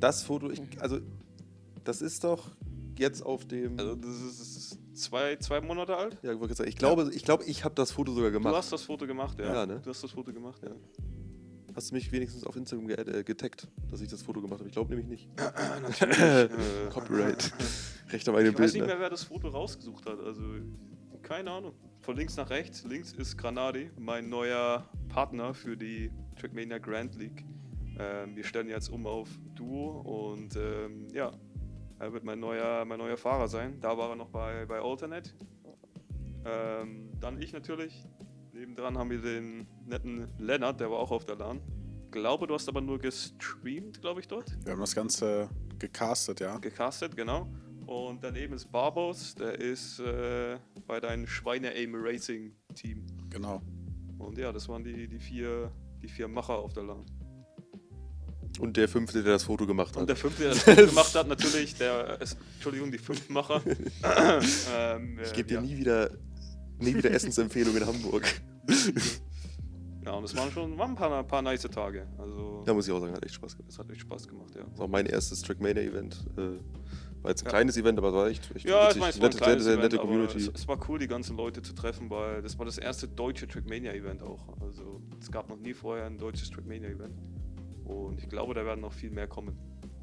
Das Foto, ich, also das ist doch jetzt auf dem. Also das ist, zwei, zwei Monate alt. Ja, ich wollte sagen, ich glaube, ich, glaube, ich habe das Foto sogar gemacht. Du hast das Foto gemacht, ja. Ja, ne? Du hast das Foto gemacht, ja. Hast du mich wenigstens auf Instagram ge äh, getaggt, dass ich das Foto gemacht habe? Ich glaube nämlich nicht. Natürlich. Copyright. Recht am eigenen Ich weiß Bild. nicht Ne? mehr, wer das Foto rausgesucht hat. Also, keine Ahnung. Von links nach rechts. Links ist Granadi, mein neuer Partner für die Trackmania Grand League. Ähm, wir stellen jetzt um auf Duo und ähm, ja, er wird mein neuer, mein neuer Fahrer sein. Da war er noch bei, bei Alternate. Ähm, dann ich natürlich. Nebendran haben wir den netten Lennart, der war auch auf der LAN. Glaube, du hast aber nur gestreamt, glaube ich, dort. Wir haben das Ganze gecastet, ja. gecastet, genau. Und daneben ist Barbos, der ist äh, bei deinem Schweine-Aim Racing Team. Genau. Und ja, das waren die, die, vier, die vier Macher auf der LAN. Und der fünfte, der das Foto gemacht hat. Und der fünfte, der das Foto gemacht hat, natürlich, der, Entschuldigung, die fünf Macher. ähm, ich gebe dir ja. nie wieder, nie wieder Essensempfehlungen in Hamburg. Ja, und es waren schon waren ein paar, paar nice Tage. Also, Da muss ich auch sagen, hat echt Spaß gemacht. das hat echt Spaß gemacht, ja. Das war auch mein erstes Trackmania-Event. Äh, war jetzt ein Ja. kleines Event, aber es war echt, echt Ja, ich witzig. meine, es war ein nette, sehr, Event, nette Community. es, es war cool, die ganzen Leute zu treffen, weil das war das erste deutsche Trackmania-Event auch. Also es gab noch nie vorher ein deutsches Trackmania-Event. Und ich glaube, da werden noch viel mehr kommen.